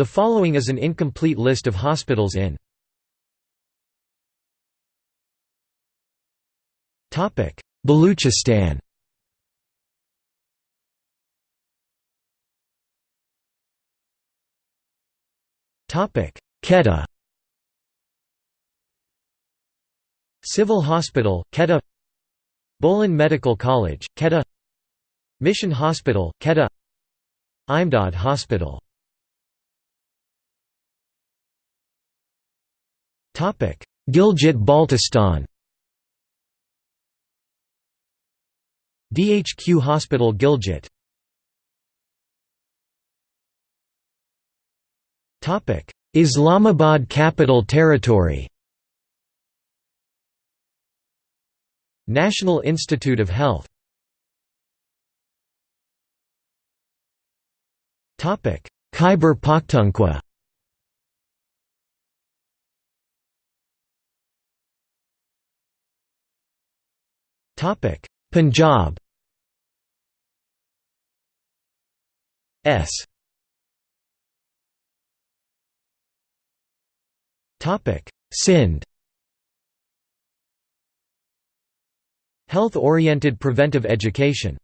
The following is an incomplete list of hospitals in Baluchistan Quetta Civil Hospital, Quetta Bolan Medical College, Quetta Mission Hospital, Quetta Imdad Hospital Gilgit-Baltistan DHQ Hospital Gilgit. Islamabad Capital Territory. National Institute of Health. Khyber Pakhtunkhwa Punjab S. Sindh Health-oriented preventive education